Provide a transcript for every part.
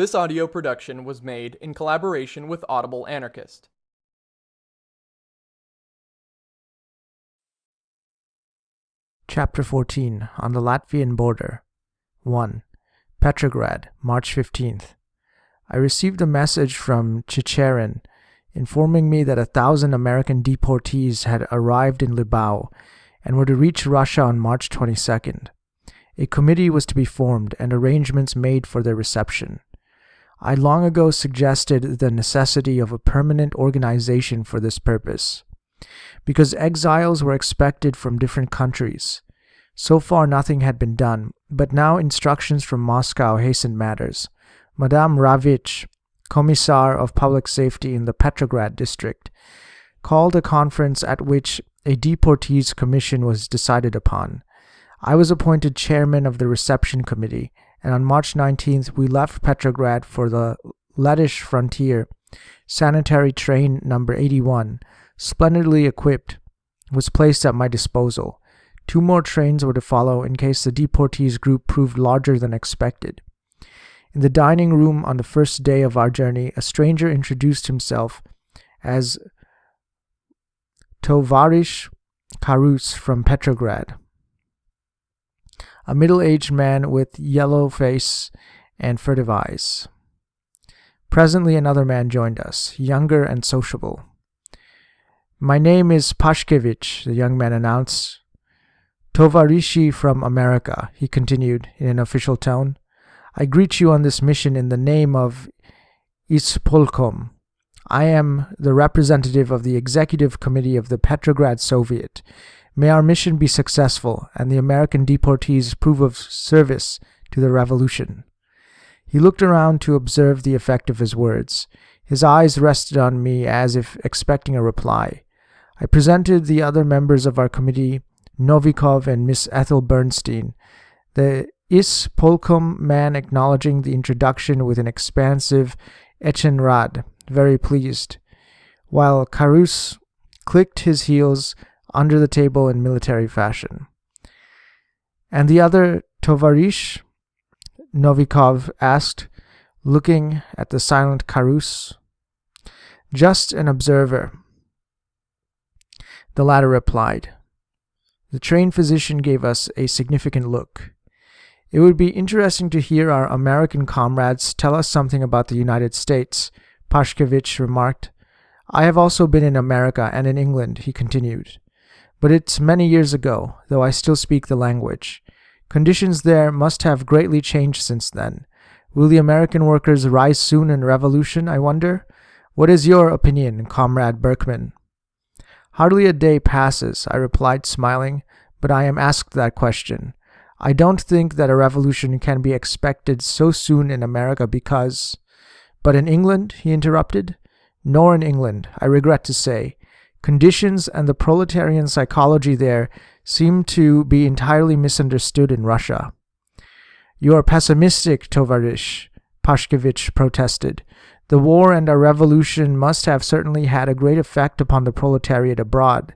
This audio production was made in collaboration with Audible Anarchist. Chapter 14 On the Latvian Border 1. Petrograd, March 15th. I received a message from Chicherin informing me that a thousand American deportees had arrived in Libau and were to reach Russia on March 22nd. A committee was to be formed and arrangements made for their reception. I long ago suggested the necessity of a permanent organization for this purpose, because exiles were expected from different countries. So far nothing had been done, but now instructions from Moscow hastened matters. Madame Ravitch, Commissar of Public Safety in the Petrograd district, called a conference at which a deportees commission was decided upon. I was appointed chairman of the reception committee, and on March 19th we left Petrograd for the Lettish frontier. Sanitary train number 81, splendidly equipped, was placed at my disposal. Two more trains were to follow in case the deportees group proved larger than expected. In the dining room on the first day of our journey, a stranger introduced himself as Tovarish Karus from Petrograd, a middle-aged man with yellow face and furtive eyes. Presently another man joined us, younger and sociable. My name is Pashkevich, the young man announced. Tovarishi from America, he continued in an official tone. I greet you on this mission in the name of Ispolkom. I am the representative of the executive committee of the Petrograd Soviet. May our mission be successful and the American deportees prove of service to the revolution. He looked around to observe the effect of his words. His eyes rested on me as if expecting a reply. I presented the other members of our committee, Novikov and Miss Ethel Bernstein, the Ispolkom man acknowledging the introduction with an expansive Ochen rad, very pleased, while Karus clicked his heels under the table in military fashion. And the other Tovarish, Novikov asked, looking at the silent Karus. Just an observer. The latter replied. The trained physician gave us a significant look. It would be interesting to hear our American comrades tell us something about the United States, Pashkevich remarked. I have also been in America and in England, he continued. But it's many years ago, though I still speak the language. Conditions there must have greatly changed since then. Will the American workers rise soon in revolution, I wonder? What is your opinion, Comrade Berkman? Hardly a day passes, I replied, smiling, but I am asked that question. I don't think that a revolution can be expected so soon in America because... But in England, he interrupted. Nor in England, I regret to say. Conditions and the proletarian psychology there seem to be entirely misunderstood in Russia. You are pessimistic, Tovarish, Pashkevich protested. The war and our revolution must have certainly had a great effect upon the proletariat abroad.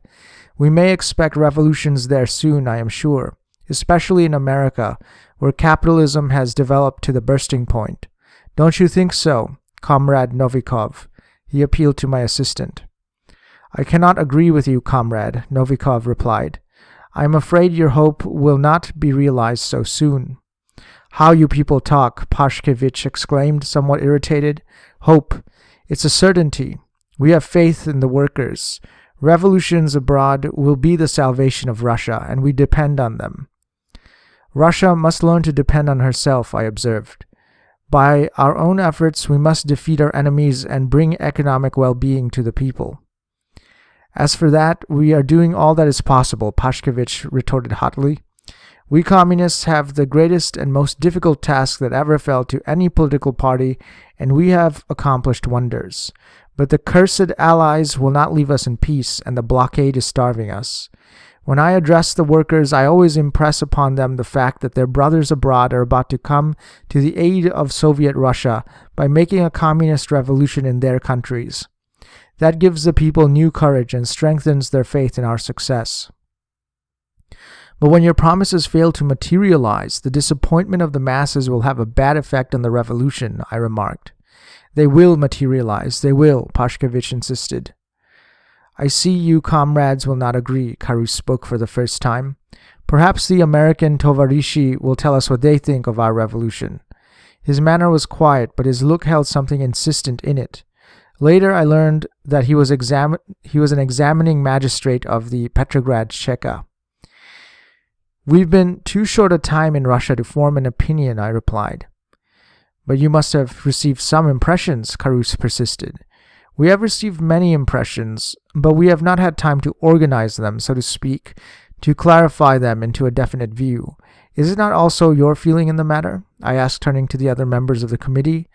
We may expect revolutions there soon, I am sure, especially in America, where capitalism has developed to the bursting point. Don't you think so, Comrade Novikov? He appealed to my assistant. I cannot agree with you, comrade, Novikov replied. I am afraid your hope will not be realized so soon. How you people talk, Pashkevich exclaimed, somewhat irritated. Hope. It's a certainty. We have faith in the workers. Revolutions abroad will be the salvation of Russia, and we depend on them. Russia must learn to depend on herself, I observed. By our own efforts, we must defeat our enemies and bring economic well-being to the people. As for that, we are doing all that is possible, Pashkevich retorted hotly. We communists have the greatest and most difficult task that ever fell to any political party, and we have accomplished wonders. But the cursed allies will not leave us in peace, and the blockade is starving us. When I address the workers, I always impress upon them the fact that their brothers abroad are about to come to the aid of Soviet Russia by making a communist revolution in their countries. That gives the people new courage and strengthens their faith in our success. But when your promises fail to materialize, the disappointment of the masses will have a bad effect on the revolution, I remarked. They will materialize, they will, Pashkevich insisted. I see you comrades will not agree, Karus spoke for the first time. Perhaps the American Tovarishi will tell us what they think of our revolution. His manner was quiet, but his look held something insistent in it. Later, I learned that he was, he was an examining magistrate of the Petrograd Cheka. We've been too short a time in Russia to form an opinion, I replied. But you must have received some impressions, Karus persisted. We have received many impressions, but we have not had time to organize them, so to speak, to clarify them into a definite view. Is it not also your feeling in the matter? I asked, turning to the other members of the committee.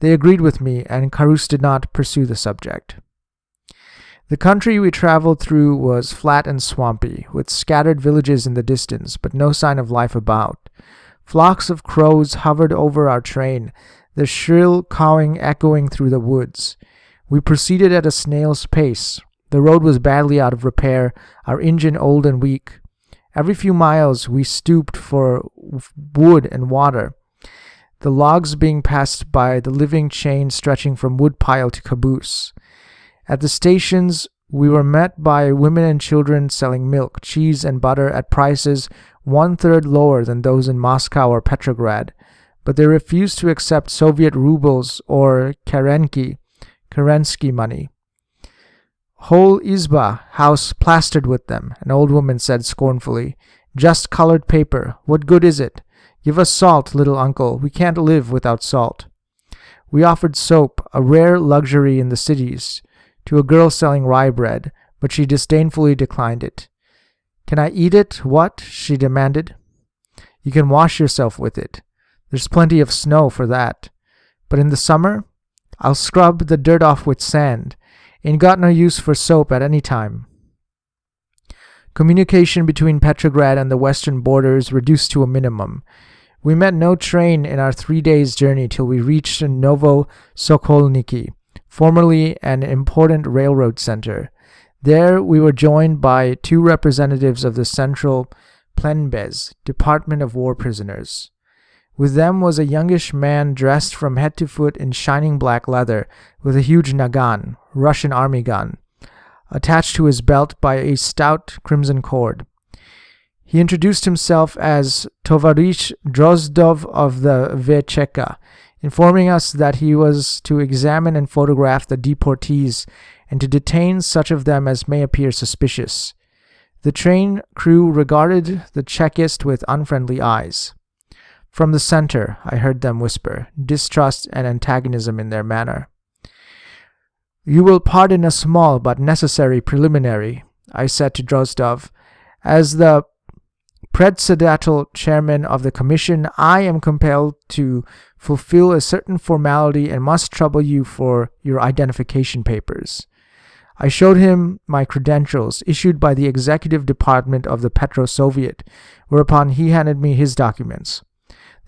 They agreed with me, and Karus did not pursue the subject. The country we traveled through was flat and swampy, with scattered villages in the distance, but no sign of life about. Flocks of crows hovered over our train, their shrill cawing echoing through the woods. We proceeded at a snail's pace. The road was badly out of repair, our engine old and weak. Every few miles we stooped for wood and water, the logs being passed by the living chain stretching from woodpile to caboose. At the stations, we were met by women and children selling milk, cheese, and butter at prices one third lower than those in Moscow or Petrograd, but they refused to accept Soviet rubles or Kerenki, Kerensky money. Whole izba, house plastered with them, an old woman said scornfully. Just colored paper. What good is it? Give us salt, little uncle. We can't live without salt. We offered soap, a rare luxury in the cities, to a girl selling rye bread, but she disdainfully declined it. Can I eat it? What? she demanded. You can wash yourself with it. There's plenty of snow for that. But in the summer, I'll scrub the dirt off with sand. Ain't got no use for soap at any time. Communication between Petrograd and the western borders reduced to a minimum. We met no train in our three days' journey till we reached Novo Sokolniki, formerly an important railroad center. There we were joined by two representatives of the Central Plenbez, Department of War Prisoners. With them was a youngish man dressed from head to foot in shining black leather, with a huge nagan, Russian army gun, attached to his belt by a stout crimson cord. He introduced himself as Tovarish Drozdov of the Vecheka, informing us that he was to examine and photograph the deportees and to detain such of them as may appear suspicious. The train crew regarded the Chekist with unfriendly eyes. From the center, I heard them whisper, distrust and antagonism in their manner. You will pardon a small but necessary preliminary, I said to Drozdov. As the predsedatel chairman of the commission, I am compelled to fulfill a certain formality and must trouble you for your identification papers. I showed him my credentials issued by the executive department of the Petro Soviet, whereupon he handed me his documents.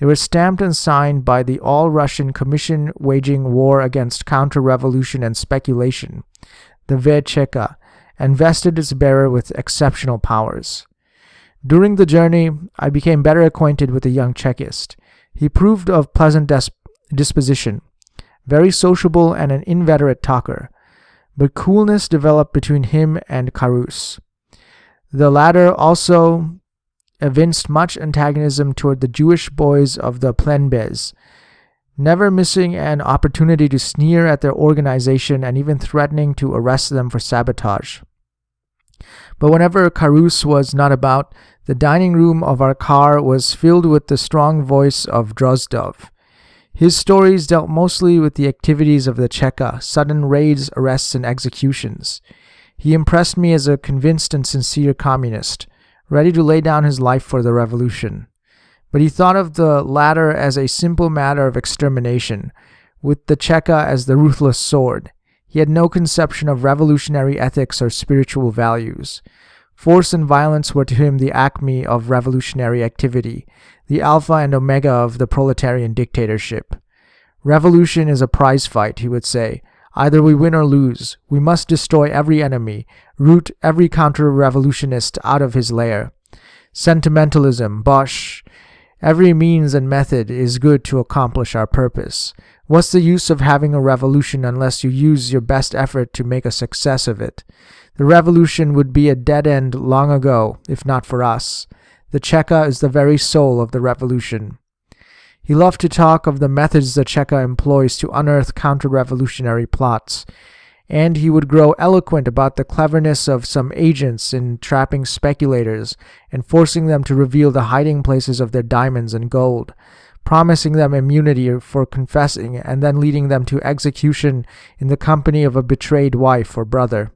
They were stamped and signed by the All Russian Commission waging war against counter revolution and speculation, the Vecheka, and vested its bearer with exceptional powers. During the journey, I became better acquainted with the young Chekist. He proved of pleasant disposition, very sociable and an inveterate talker, but coolness developed between him and Karus. The latter also evinced much antagonism toward the Jewish boys of the Plenbez, never missing an opportunity to sneer at their organization and even threatening to arrest them for sabotage. But whenever Karus was not about, the dining room of our car was filled with the strong voice of Drozdov. His stories dealt mostly with the activities of the Cheka, sudden raids, arrests, and executions. He impressed me as a convinced and sincere communist, ready to lay down his life for the revolution. But he thought of the latter as a simple matter of extermination, with the Cheka as the ruthless sword. He had no conception of revolutionary ethics or spiritual values. Force and violence were to him the acme of revolutionary activity, the alpha and omega of the proletarian dictatorship. Revolution is a prize fight, he would say, Either we win or lose. We must destroy every enemy, root every counter revolutionist out of his lair. Sentimentalism, bosh. Every means and method is good to accomplish our purpose. What's the use of having a revolution unless you use your best effort to make a success of it? The revolution would be a dead end long ago, if not for us. The Cheka is the very soul of the revolution. He loved to talk of the methods the Cheka employs to unearth counter revolutionary plots, and he would grow eloquent about the cleverness of some agents in trapping speculators and forcing them to reveal the hiding places of their diamonds and gold, promising them immunity for confessing and then leading them to execution in the company of a betrayed wife or brother.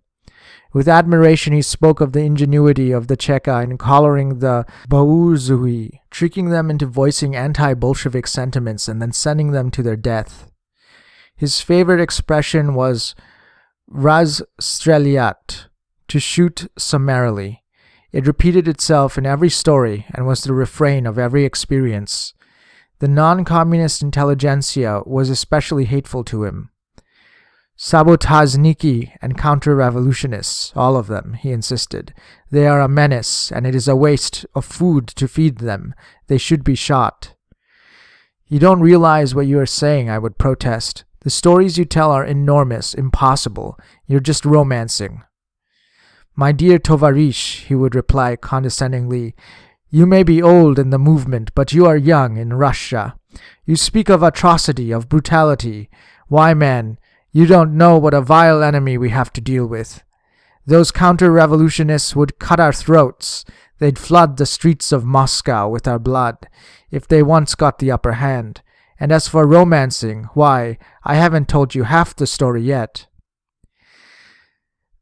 With admiration, he spoke of the ingenuity of the Cheka in collaring the Bourgeois, tricking them into voicing anti Bolshevik sentiments and then sending them to their death. His favorite expression was Razstreliat, to shoot summarily. It repeated itself in every story and was the refrain of every experience. The non communist intelligentsia was especially hateful to him. Sabotazniki and counter-revolutionists, all of them, he insisted. They are a menace, and it is a waste of food to feed them. They should be shot. You don't realize what you are saying, I would protest. The stories you tell are enormous, impossible. You're just romancing. My dear Tovarish, he would reply condescendingly, you may be old in the movement, but you are young in Russia. You speak of atrocity, of brutality. Why, man, you don't know what a vile enemy we have to deal with. Those counter-revolutionists would cut our throats. They'd flood the streets of Moscow with our blood, if they once got the upper hand. And as for romancing, why, I haven't told you half the story yet.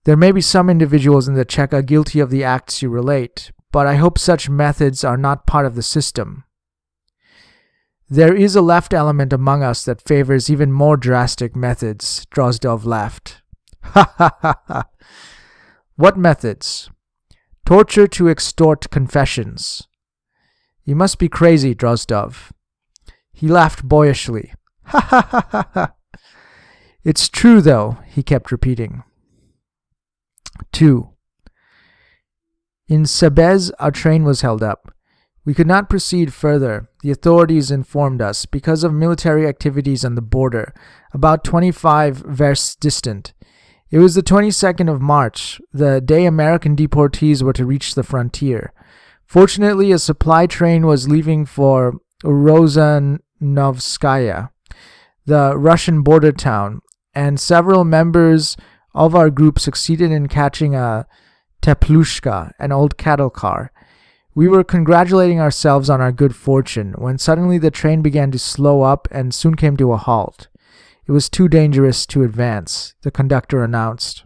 There may be some individuals in the Cheka guilty of the acts you relate, but I hope such methods are not part of the system. There is a left element among us that favors even more drastic methods, Drozdov laughed. Ha ha ha ha. What methods? Torture to extort confessions. You must be crazy, Drozdov. He laughed boyishly. Ha ha ha ha. It's true, though, he kept repeating. 2. In Sebez, our train was held up. We could not proceed further, the authorities informed us, because of military activities on the border, about 25 versts distant. It was the 22nd of March, the day American deportees were to reach the frontier. Fortunately, a supply train was leaving for Rozanovskaya, the Russian border town, and several members of our group succeeded in catching a teplushka, an old cattle car. We were congratulating ourselves on our good fortune when suddenly the train began to slow up and soon came to a halt. It was too dangerous to advance, the conductor announced.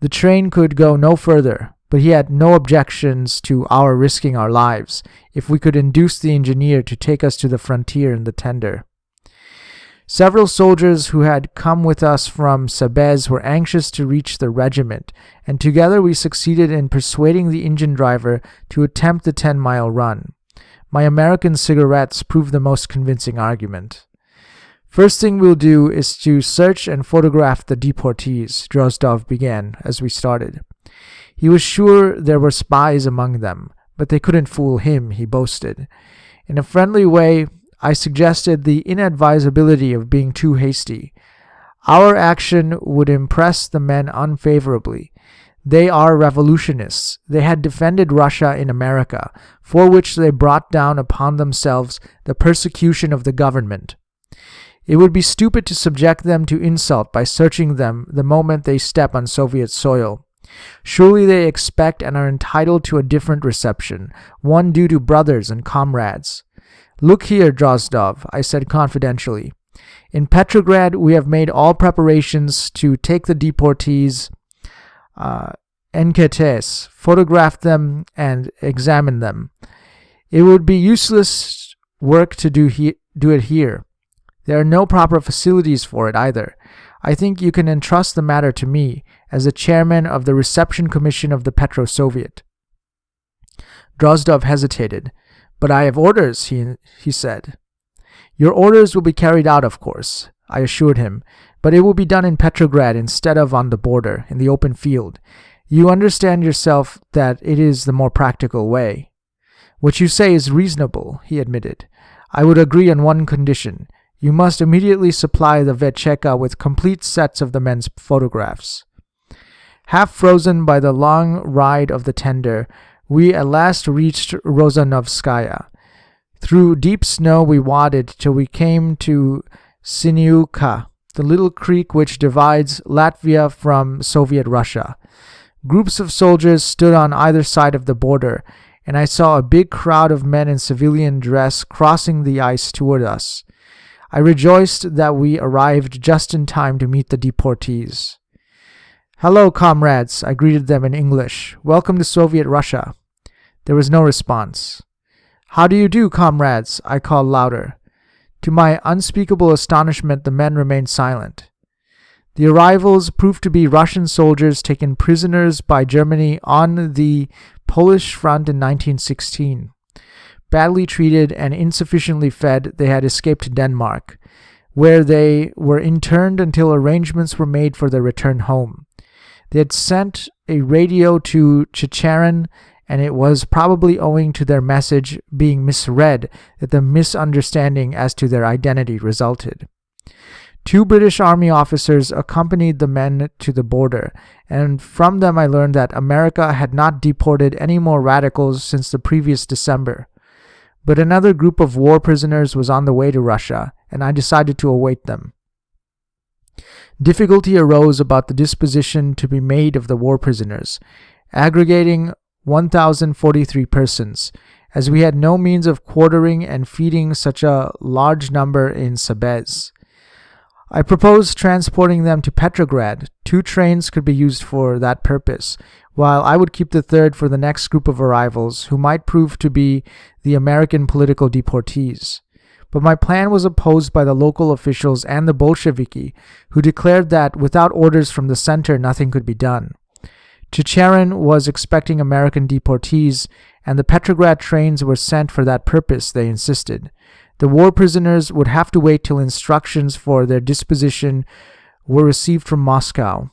The train could go no further, but he had no objections to our risking our lives if we could induce the engineer to take us to the frontier in the tender. Several soldiers who had come with us from Sebez were anxious to reach the regiment, and together we succeeded in persuading the engine driver to attempt the 10 mile run. My American cigarettes proved the most convincing argument. First thing we'll do is to search and photograph the deportees, Drozdov began as we started. He was sure there were spies among them, but they couldn't fool him, he boasted. In a friendly way, I suggested the inadvisability of being too hasty. Our action would impress the men unfavorably. They are revolutionists. They had defended Russia in America, for which they brought down upon themselves the persecution of the government. It would be stupid to subject them to insult by searching them the moment they step on Soviet soil. Surely they expect and are entitled to a different reception, one due to brothers and comrades. Look here, Drozdov, I said confidentially. In Petrograd, we have made all preparations to take the deportees, uh, enquêtes, photograph them, and examine them. It would be useless work to do, he- do it here. There are no proper facilities for it either. I think you can entrust the matter to me as the chairman of the reception commission of the Petro Soviet. Drozdov hesitated. But I have orders, he, he said. Your orders will be carried out, of course, I assured him, but it will be done in Petrograd instead of on the border, in the open field. You understand yourself that it is the more practical way. What you say is reasonable, he admitted. I would agree on one condition. You must immediately supply the Vecheka with complete sets of the men's photographs. Half frozen by the long ride of the tender, we at last reached Rozanovskaya. Through deep snow we waded till we came to Siniuka, the little creek which divides Latvia from Soviet Russia. Groups of soldiers stood on either side of the border, and I saw a big crowd of men in civilian dress crossing the ice toward us. I rejoiced that we arrived just in time to meet the deportees. Hello, comrades, I greeted them in English. Welcome to Soviet Russia. There was no response. How do you do, comrades? I called louder. To my unspeakable astonishment, the men remained silent. The arrivals proved to be Russian soldiers taken prisoners by Germany on the Polish front in 1916. Badly treated and insufficiently fed, they had escaped to Denmark, where they were interned until arrangements were made for their return home. They had sent a radio to Chicherin and it was probably owing to their message being misread that the misunderstanding as to their identity resulted. Two British Army officers accompanied the men to the border, and from them I learned that America had not deported any more radicals since the previous December. But another group of war prisoners was on the way to Russia, and I decided to await them. Difficulty arose about the disposition to be made of the war prisoners. Aggregating 1,043 persons, as we had no means of quartering and feeding such a large number in Sebez. I proposed transporting them to Petrograd. Two trains could be used for that purpose, while I would keep the third for the next group of arrivals, who might prove to be the American political deportees. But my plan was opposed by the local officials and the Bolsheviki, who declared that without orders from the center nothing could be done. Chicherin was expecting American deportees, and the Petrograd trains were sent for that purpose, they insisted. The war prisoners would have to wait till instructions for their disposition were received from Moscow.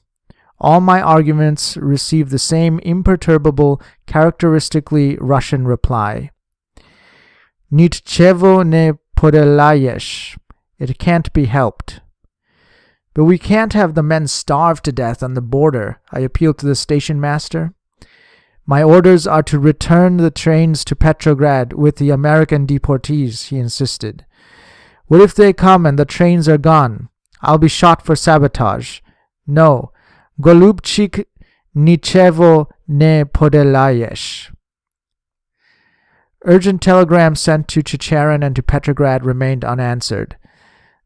All my arguments received the same imperturbable, characteristically Russian reply. Nitchevo ne podelayesh. It can't be helped. But we can't have the men starve to death on the border, I appealed to the station master. My orders are to return the trains to Petrograd with the American deportees, he insisted. What if they come and the trains are gone? I'll be shot for sabotage. No, Golubchik Nichevo ne podelayesh. Urgent telegrams sent to Chicherin and to Petrograd remained unanswered.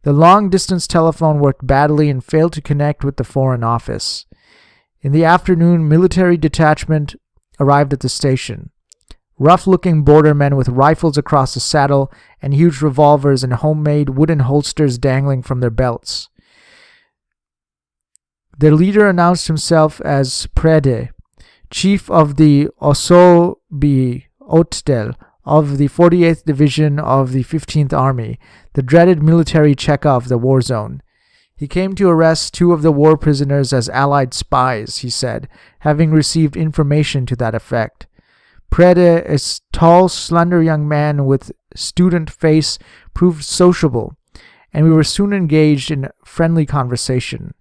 The long distance telephone worked badly and failed to connect with the Foreign Office. In the afternoon, military detachment arrived at the station. Rough looking border men with rifles across the saddle and huge revolvers and homemade wooden holsters dangling from their belts. Their leader announced himself as Prede, chief of the Osobi Otdel of the 48th Division of the 15th Army, the dreaded military Cheka of the war zone. He came to arrest two of the war prisoners as Allied spies, he said, having received information to that effect. Prede, a tall, slender young man with student face, proved sociable, and we were soon engaged in friendly conversation.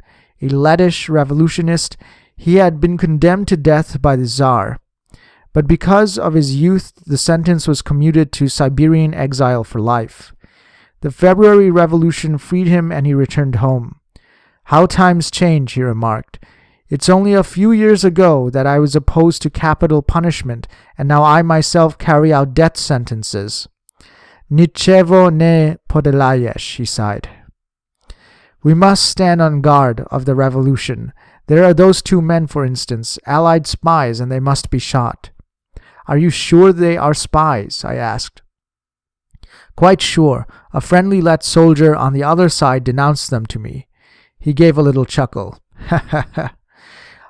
A Lettish revolutionist, he had been condemned to death by the Tsar. But because of his youth, the sentence was commuted to Siberian exile for life. The February Revolution freed him and he returned home. How times change, he remarked. It's only a few years ago that I was opposed to capital punishment, and now I myself carry out death sentences. Nichevo ne podelayesh, he sighed. We must stand on guard of the revolution. There are those two men, for instance, allied spies, and they must be shot. Are you sure they are spies? I asked. Quite sure. A friendly Let soldier on the other side denounced them to me. He gave a little chuckle. Ha ha ha.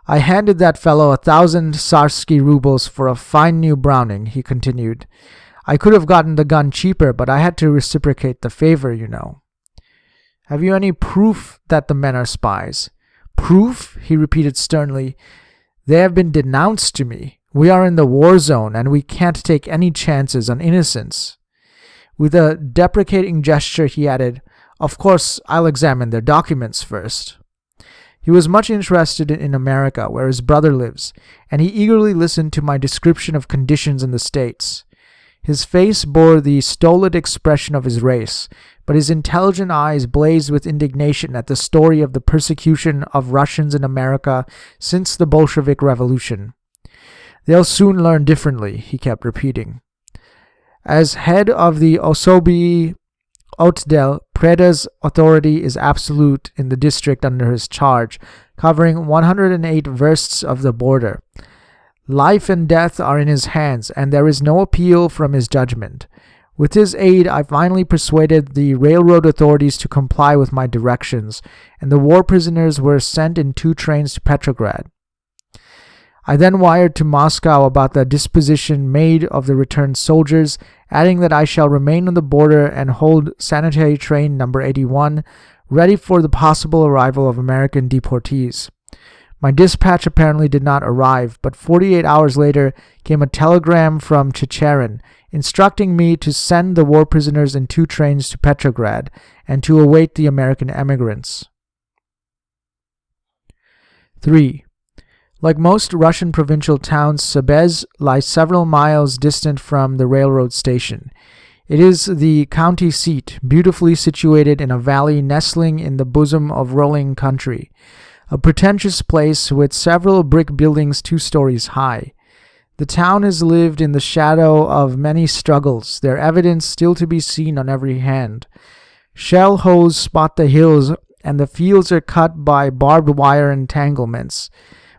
I handed that fellow a thousand Tsarsky rubles for a fine new Browning, he continued. I could have gotten the gun cheaper, but I had to reciprocate the favor, you know. Have you any proof that the men are spies? Proof? he repeated sternly. They have been denounced to me. We are in the war zone and we can't take any chances on innocents. With a deprecating gesture, he added, Of course, I'll examine their documents first. He was much interested in America, where his brother lives, and he eagerly listened to my description of conditions in the States. His face bore the stolid expression of his race, but his intelligent eyes blazed with indignation at the story of the persecution of Russians in America since the Bolshevik Revolution. They'll soon learn differently, he kept repeating. As head of the Osoby Otdel, Prede's authority is absolute in the district under his charge, covering 108 versts of the border. Life and death are in his hands, and there is no appeal from his judgment. With his aid, I finally persuaded the railroad authorities to comply with my directions, and the war prisoners were sent in two trains to Petrograd. I then wired to Moscow about the disposition made of the returned soldiers, adding that I shall remain on the border and hold sanitary train number 81 ready for the possible arrival of American deportees. My dispatch apparently did not arrive, but 48 hours later came a telegram from Chicherin instructing me to send the war prisoners in two trains to Petrograd and to await the American emigrants. 3. Like most Russian provincial towns, Sebez lies several miles distant from the railroad station. It is the county seat, beautifully situated in a valley nestling in the bosom of rolling country, a pretentious place with several brick buildings two stories high. The town has lived in the shadow of many struggles, their evidence still to be seen on every hand. Shell holes spot the hills, and the fields are cut by barbed wire entanglements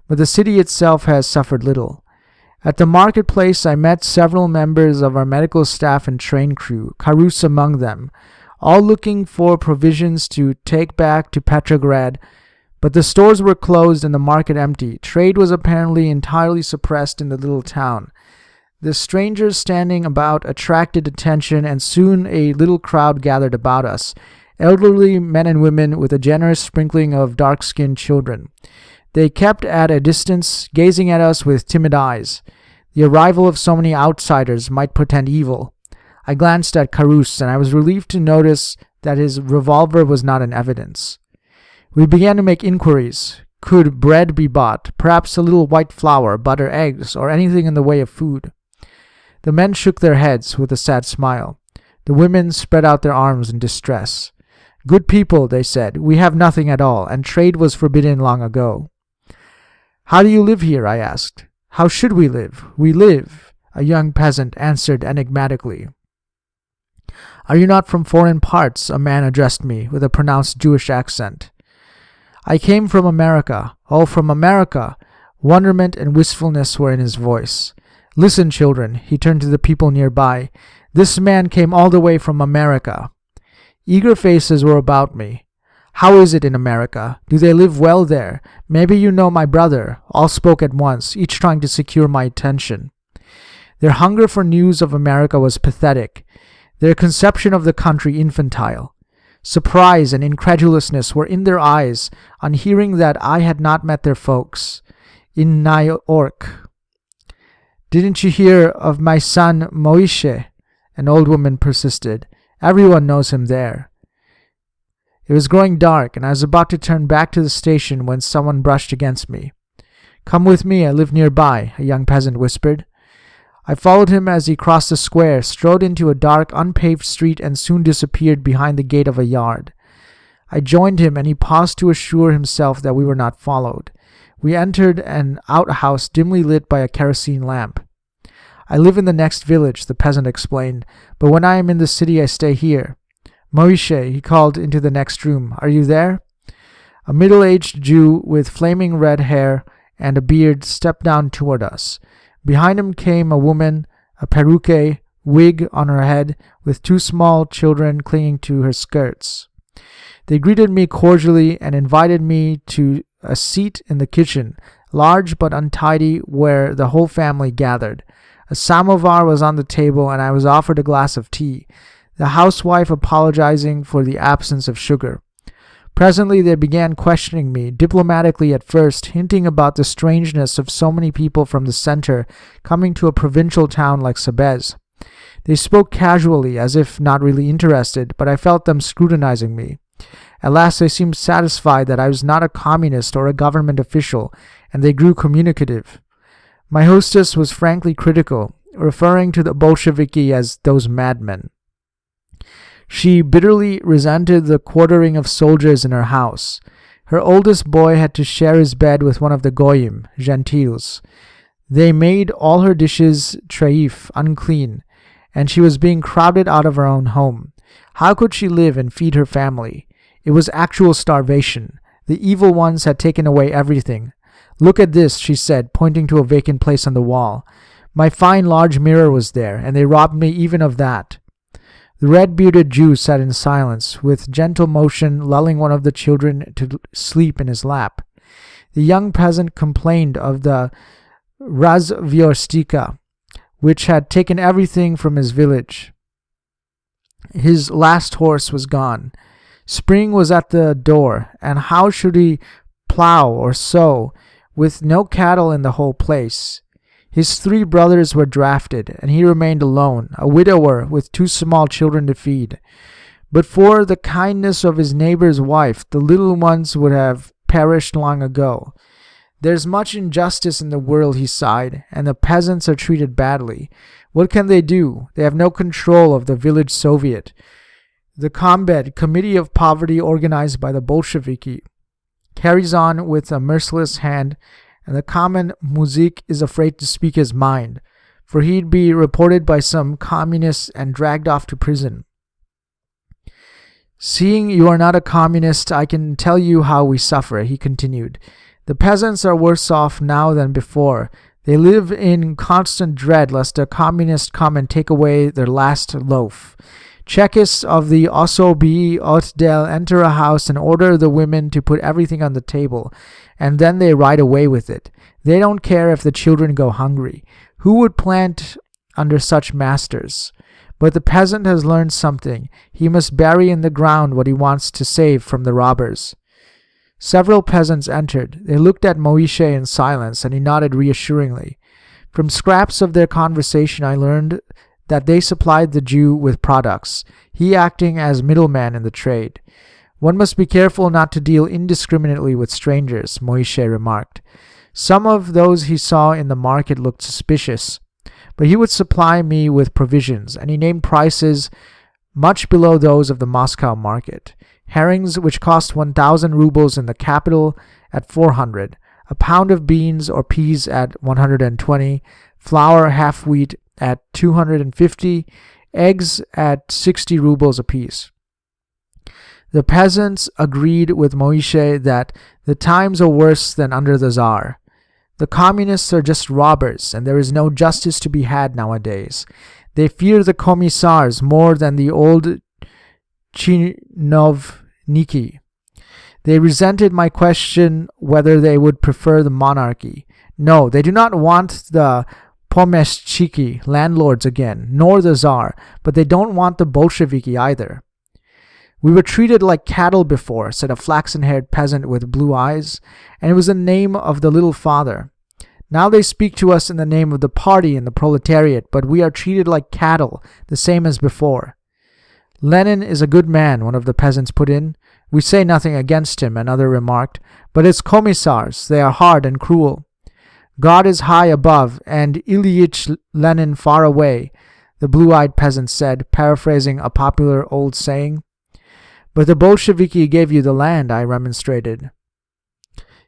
but the city itself has suffered little. At the marketplace, I met several members of our medical staff and train crew, Karus among them, all looking for provisions to take back to Petrograd, but the stores were closed and the market empty. Trade was apparently entirely suppressed in the little town. The strangers standing about attracted attention, and soon a little crowd gathered about us elderly men and women with a generous sprinkling of dark skinned children. They kept at a distance, gazing at us with timid eyes. The arrival of so many outsiders might portend evil. I glanced at Karus, and I was relieved to notice that his revolver was not in evidence. We began to make inquiries. Could bread be bought? Perhaps a little white flour, butter, eggs, or anything in the way of food? The men shook their heads with a sad smile. The women spread out their arms in distress. Good people, they said, we have nothing at all, and trade was forbidden long ago. How do you live here? I asked. How should we live? We live, a young peasant answered enigmatically. Are you not from foreign parts? A man addressed me with a pronounced Jewish accent. I came from America. Oh, from America! Wonderment and wistfulness were in his voice. Listen, children, he turned to the people nearby. This man came all the way from America. Eager faces were about me. How is it in America? Do they live well there? Maybe you know my brother. All spoke at once, each trying to secure my attention. Their hunger for news of America was pathetic, their conception of the country infantile. Surprise and incredulousness were in their eyes on hearing that I had not met their folks in New York. Didn't you hear of my son Moishe? An old woman persisted. Everyone knows him there. It was growing dark, and I was about to turn back to the station when someone brushed against me. Come with me, I live nearby, a young peasant whispered. I followed him as he crossed the square, strode into a dark, unpaved street, and soon disappeared behind the gate of a yard. I joined him, and he paused to assure himself that we were not followed. We entered an outhouse dimly lit by a kerosene lamp. I live in the next village, the peasant explained, but when I am in the city I stay here. Moishe, he called into the next room, are you there? A middle aged Jew with flaming red hair and a beard stepped down toward us. Behind him came a woman, a perruque, wig on her head, with two small children clinging to her skirts. They greeted me cordially and invited me to a seat in the kitchen, large but untidy, where the whole family gathered. A samovar was on the table, and I was offered a glass of tea the housewife apologizing for the absence of sugar. Presently, they began questioning me, diplomatically at first, hinting about the strangeness of so many people from the center coming to a provincial town like Sebez. They spoke casually, as if not really interested, but I felt them scrutinizing me. At last, they seemed satisfied that I was not a communist or a government official, and they grew communicative. My hostess was frankly critical, referring to the Bolsheviki as those madmen. She bitterly resented the quartering of soldiers in her house. Her oldest boy had to share his bed with one of the goyim, gentiles. They made all her dishes treif, unclean, and she was being crowded out of her own home. How could she live and feed her family? It was actual starvation. The evil ones had taken away everything. Look at this, she said, pointing to a vacant place on the wall. My fine large mirror was there, and they robbed me even of that. The red bearded Jew sat in silence, with gentle motion lulling one of the children to sleep in his lap. The young peasant complained of the Razvyorstka, which had taken everything from his village. His last horse was gone. Spring was at the door, and how should he plow or sow, with no cattle in the whole place? His three brothers were drafted, and he remained alone, a widower with two small children to feed. But for the kindness of his neighbor's wife, the little ones would have perished long ago. There's much injustice in the world, he sighed, and the peasants are treated badly. What can they do? They have no control of the village Soviet. The Combat Committee of Poverty organized by the Bolsheviki, carries on with a merciless hand and the common Muzhik is afraid to speak his mind, for he'd be reported by some communists and dragged off to prison. Seeing you are not a communist, I can tell you how we suffer, he continued. The peasants are worse off now than before. They live in constant dread lest a communist come and take away their last loaf. Chekists of the Osobi Otdel enter a house and order the women to put everything on the table, and then they ride away with it. They don't care if the children go hungry. Who would plant under such masters? But the peasant has learned something. He must bury in the ground what he wants to save from the robbers. Several peasants entered. They looked at Moishe in silence, and he nodded reassuringly. From scraps of their conversation, I learned that they supplied the Jew with products, he acting as middleman in the trade. One must be careful not to deal indiscriminately with strangers, Moishe remarked. Some of those he saw in the market looked suspicious, but he would supply me with provisions, and he named prices much below those of the Moscow market. Herrings, which cost 1,000 rubles in the capital, at 400, a pound of beans or peas at 120, flour half wheat at 250, eggs at 60 rubles apiece. The peasants agreed with Moishe that the times are worse than under the Tsar. The communists are just robbers, and there is no justice to be had nowadays. They fear the commissars more than the old chinovniki. They resented my question whether they would prefer the monarchy. No, they do not want the pomeshchiki, landlords again, nor the Tsar, but they don't want the Bolsheviki either. We were treated like cattle before, said a flaxen haired peasant with blue eyes, and it was the name of the little father. Now they speak to us in the name of the party and the proletariat, but we are treated like cattle, the same as before. Lenin is a good man, one of the peasants put in. We say nothing against him, another remarked, but it's commissars, they are hard and cruel. God is high above, and Ilyich Lenin far away, the blue eyed peasant said, paraphrasing a popular old saying. But the Bolsheviki gave you the land, I remonstrated.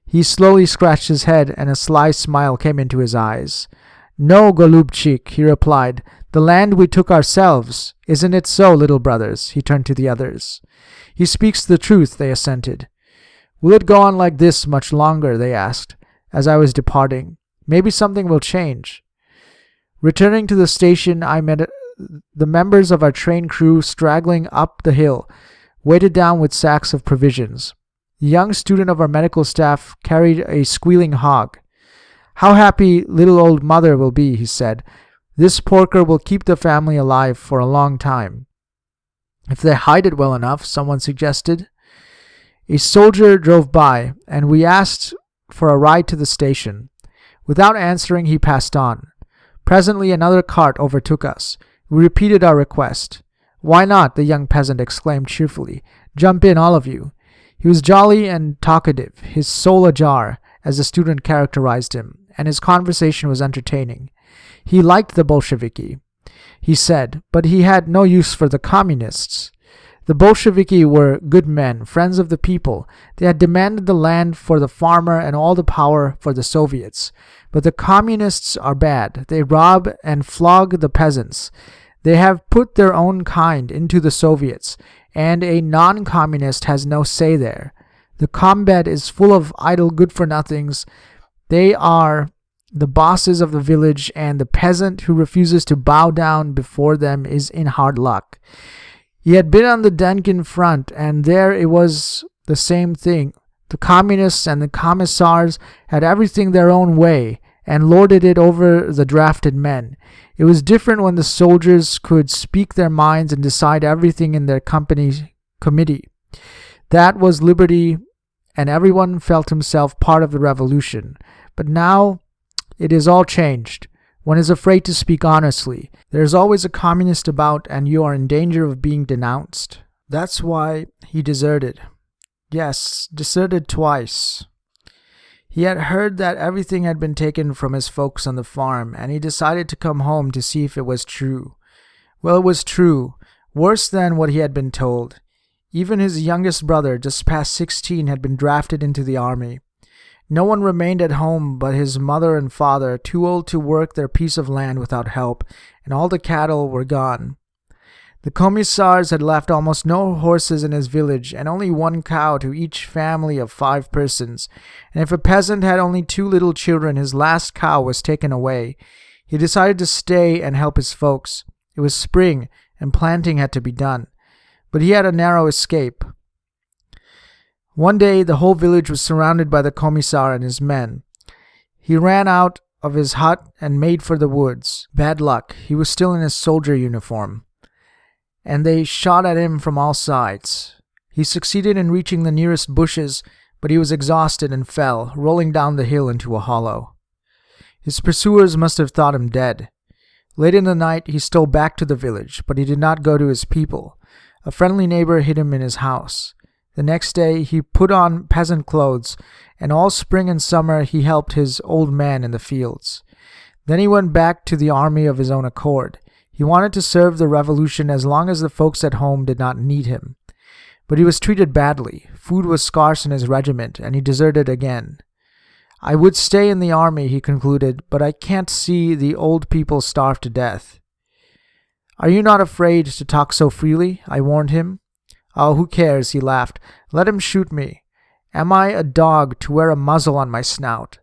He slowly scratched his head, and a sly smile came into his eyes. No, Golubchik, he replied, the land we took ourselves. Isn't it so, little brothers? He turned to the others. He speaks the truth, they assented. Will it go on like this much longer? they asked as I was departing. Maybe something will change. Returning to the station, I met the members of our train crew straggling up the hill, weighted down with sacks of provisions. The young student of our medical staff carried a squealing hog. How happy little old mother will be, he said. This porker will keep the family alive for a long time. If they hide it well enough, someone suggested. A soldier drove by, and we asked for a ride to the station. Without answering, he passed on. Presently, another cart overtook us. We repeated our request. Why not? the young peasant exclaimed cheerfully. Jump in, all of you. He was jolly and talkative, his soul ajar, as the student characterized him, and his conversation was entertaining. He liked the Bolsheviki, he said, but he had no use for the communists. The Bolsheviki were good men, friends of the people. They had demanded the land for the farmer and all the power for the Soviets. But the communists are bad. They rob and flog the peasants. They have put their own kind into the Soviets, and a non communist has no say there. The kombed is full of idle good for nothings. They are the bosses of the village, and the peasant who refuses to bow down before them is in hard luck. He had been on the Denikin front, and there it was the same thing. The communists and the commissars had everything their own way and lorded it over the drafted men. It was different when the soldiers could speak their minds and decide everything in their company committee. That was liberty, and everyone felt himself part of the revolution. But now it is all changed. One is afraid to speak honestly. There is always a communist about, and you are in danger of being denounced. That's why he deserted. Yes, deserted twice. He had heard that everything had been taken from his folks on the farm, and he decided to come home to see if it was true. Well, it was true, worse than what he had been told. Even his youngest brother, just past sixteen, had been drafted into the army. No one remained at home but his mother and father, too old to work their piece of land without help, and all the cattle were gone. The commissars had left almost no horses in his village, and only one cow to each family of five persons. And if a peasant had only two little children, his last cow was taken away. He decided to stay and help his folks. It was spring, and planting had to be done. But he had a narrow escape. One day the whole village was surrounded by the commissar and his men. He ran out of his hut and made for the woods. Bad luck, he was still in his soldier uniform. And they shot at him from all sides. He succeeded in reaching the nearest bushes, but he was exhausted and fell, rolling down the hill into a hollow. His pursuers must have thought him dead. Late in the night he stole back to the village, but he did not go to his people. A friendly neighbor hid him in his house. The next day he put on peasant clothes, and all spring and summer he helped his old man in the fields. Then he went back to the army of his own accord. He wanted to serve the revolution as long as the folks at home did not need him. But he was treated badly. Food was scarce in his regiment, and he deserted again. I would stay in the army, he concluded, but I can't see the old people starve to death. Are you not afraid to talk so freely? I warned him. Oh, who cares? He laughed. Let him shoot me. Am I a dog to wear a muzzle on my snout?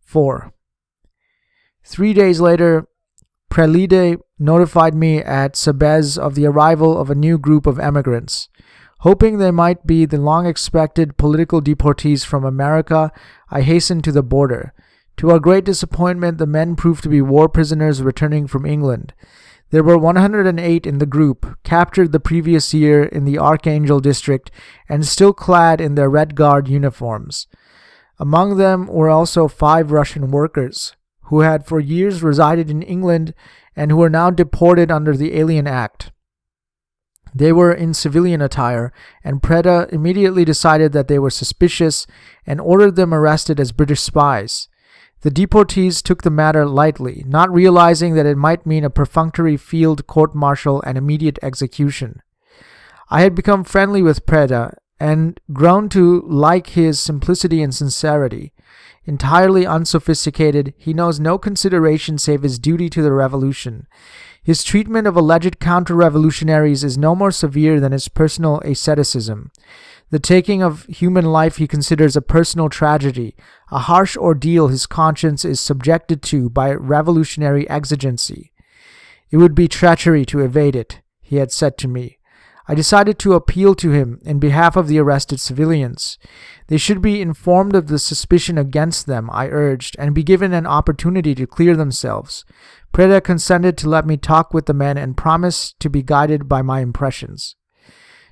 4. Three days later, Prelide notified me at Sebez of the arrival of a new group of emigrants. Hoping they might be the long expected political deportees from America, I hastened to the border. To our great disappointment, the men proved to be war prisoners returning from England. There were 108 in the group, captured the previous year in the Archangel district and still clad in their Red Guard uniforms. Among them were also five Russian workers, who had for years resided in England and who were now deported under the Alien Act. They were in civilian attire, and Preda immediately decided that they were suspicious and ordered them arrested as British spies. The deportees took the matter lightly, not realizing that it might mean a perfunctory field court martial and immediate execution. I had become friendly with Preda and grown to like his simplicity and sincerity. Entirely unsophisticated, he knows no consideration save his duty to the revolution. His treatment of alleged counter revolutionaries is no more severe than his personal asceticism. The taking of human life he considers a personal tragedy, a harsh ordeal his conscience is subjected to by revolutionary exigency. It would be treachery to evade it, he had said to me. I decided to appeal to him in behalf of the arrested civilians. They should be informed of the suspicion against them, I urged, and be given an opportunity to clear themselves. Preda consented to let me talk with the men and promised to be guided by my impressions.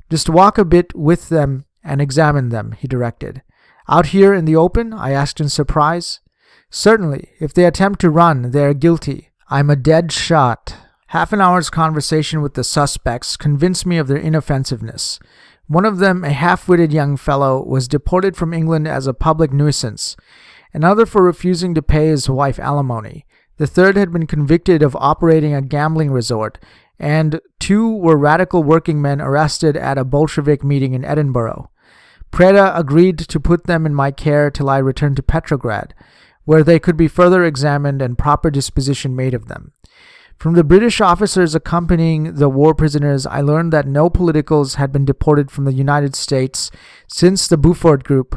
Just walk a bit with them and examine them, he directed. Out here in the open? I asked in surprise. Certainly. If they attempt to run, they are guilty. I'm a dead shot. Half an hour's conversation with the suspects convinced me of their inoffensiveness. One of them, a half witted young fellow, was deported from England as a public nuisance, another for refusing to pay his wife alimony. The third had been convicted of operating a gambling resort, and two were radical working men arrested at a Bolshevik meeting in Edinburgh. Preda agreed to put them in my care till I returned to Petrograd, where they could be further examined and proper disposition made of them. From the British officers accompanying the war prisoners, I learned that no politicals had been deported from the United States since the Buford Group.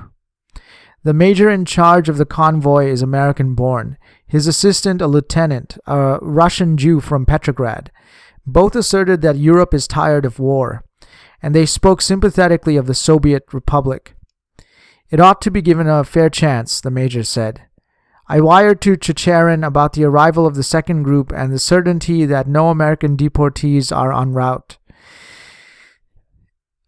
The major in charge of the convoy is American born, his assistant a lieutenant, a Russian Jew from Petrograd. Both asserted that Europe is tired of war, and they spoke sympathetically of the Soviet Republic. It ought to be given a fair chance, the major said. I wired to Chicherin about the arrival of the second group and the certainty that no American deportees are en route.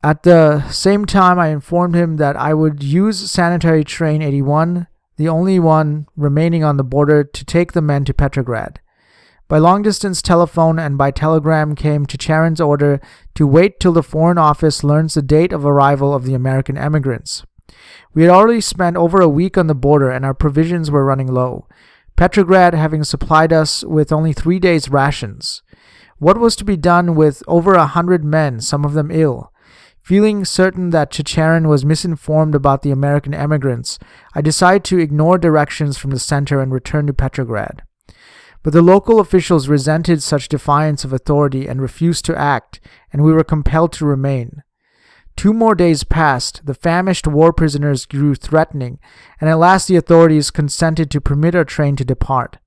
At the same time, I informed him that I would use sanitary train 81, the only one remaining on the border, to take the men to Petrograd. By long distance telephone and by telegram came to Chicherin's order to wait till the Foreign Office learns the date of arrival of the American emigrants. We had already spent over a week on the border and our provisions were running low, Petrograd having supplied us with only three days' rations. What was to be done with over a hundred men, some of them ill? Feeling certain that Chicherin was misinformed about the American emigrants, I decided to ignore directions from the center and return to Petrograd. But the local officials resented such defiance of authority and refused to act, and we were compelled to remain. Two more days passed, the famished war prisoners grew threatening, and at last the authorities consented to permit our train to depart.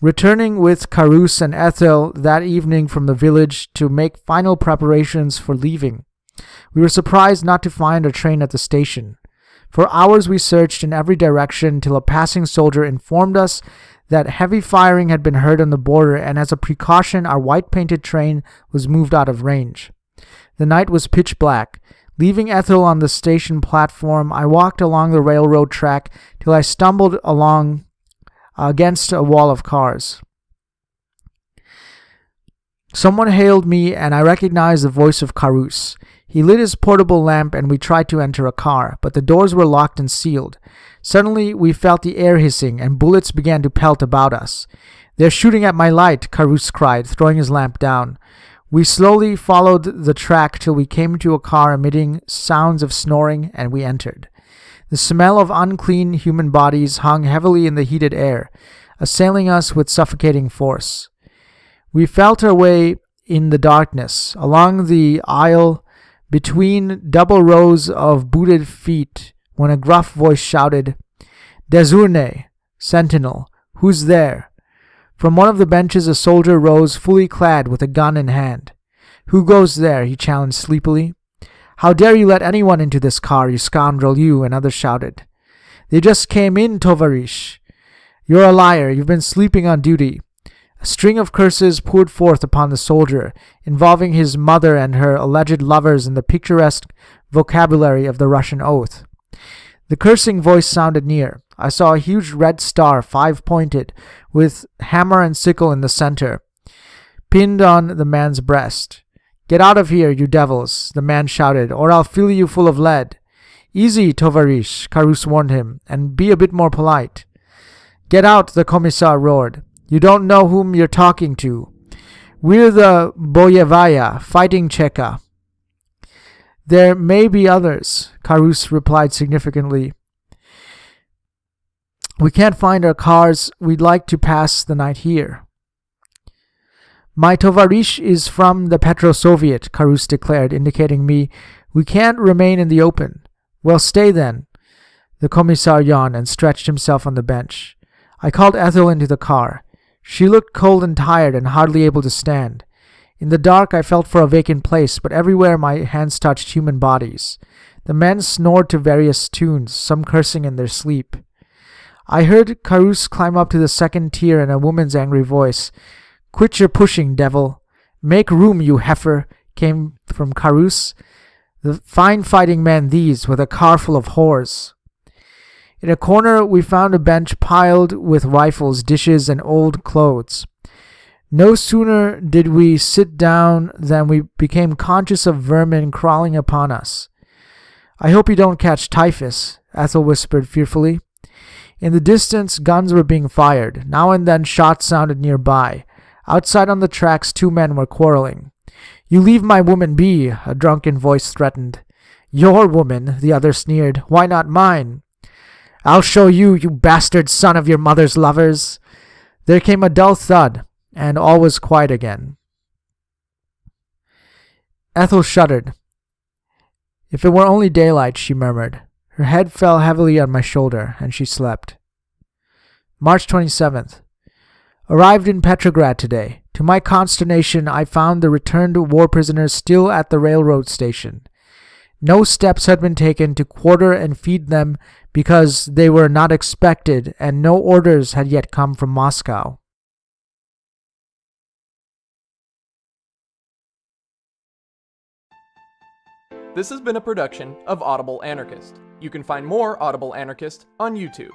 Returning with Carus and Ethel that evening from the village to make final preparations for leaving, we were surprised not to find our train at the station. For hours we searched in every direction till a passing soldier informed us that heavy firing had been heard on the border, and as a precaution, our white painted train was moved out of range. The night was pitch black. Leaving Ethel on the station platform, I walked along the railroad track till I stumbled along against a wall of cars. Someone hailed me, and I recognized the voice of Carus. He lit his portable lamp, and we tried to enter a car, but the doors were locked and sealed. Suddenly, we felt the air hissing, and bullets began to pelt about us. They're shooting at my light, Carus cried, throwing his lamp down. We slowly followed the track till we came to a car emitting sounds of snoring, and we entered. The smell of unclean human bodies hung heavily in the heated air, assailing us with suffocating force. We felt our way in the darkness, along the aisle between double rows of booted feet, when a gruff voice shouted, Dezhurny, sentinel, who's there? From one of the benches a soldier rose, fully clad, with a gun in hand. Who goes there? he challenged sleepily. How dare you let anyone into this car, you scoundrel, you, another shouted. They just came in, Tovarish. You're a liar. You've been sleeping on duty. A string of curses poured forth upon the soldier, involving his mother and her alleged lovers in the picturesque vocabulary of the Russian oath. The cursing voice sounded near. I saw a huge red star, five pointed, with hammer and sickle in the center, pinned on the man's breast. Get out of here, you devils, the man shouted, or I'll fill you full of lead. Easy, Tovarish, Carus warned him, and be a bit more polite. Get out, the commissar roared. You don't know whom you're talking to. We're the Boyevaya, fighting Cheka. There may be others, Carus replied significantly. We can't find our cars. We'd like to pass the night here. My tovarish is from the Petro Soviet, Carus declared, indicating me. We can't remain in the open. Well, stay then. The commissar yawned and stretched himself on the bench. I called Ethel into the car. She looked cold and tired and hardly able to stand. In the dark, I felt for a vacant place, but everywhere my hands touched human bodies. The men snored to various tunes, some cursing in their sleep. I heard Carus climb up to the second tier in a woman's angry voice. Quit your pushing, devil. Make room, you heifer, came from Carus. The fine fighting men these, with a car full of whores. In a corner, we found a bench piled with rifles, dishes, and old clothes. No sooner did we sit down than we became conscious of vermin crawling upon us. I hope you don't catch typhus, Ethel whispered fearfully. In the distance, guns were being fired. Now and then, shots sounded nearby. Outside on the tracks, two men were quarreling. You leave my woman be, a drunken voice threatened. Your woman, the other sneered. Why not mine? I'll show you, you bastard son of your mother's lovers. There came a dull thud, and all was quiet again. Ethel shuddered. If it were only daylight, she murmured. Her head fell heavily on my shoulder, and she slept. March 27th. Arrived in Petrograd today. To my consternation, I found the returned war prisoners still at the railroad station. No steps had been taken to quarter and feed them because they were not expected, and no orders had yet come from Moscow. This has been a production of Audible Anarchist. You can find more Audible Anarchist on YouTube.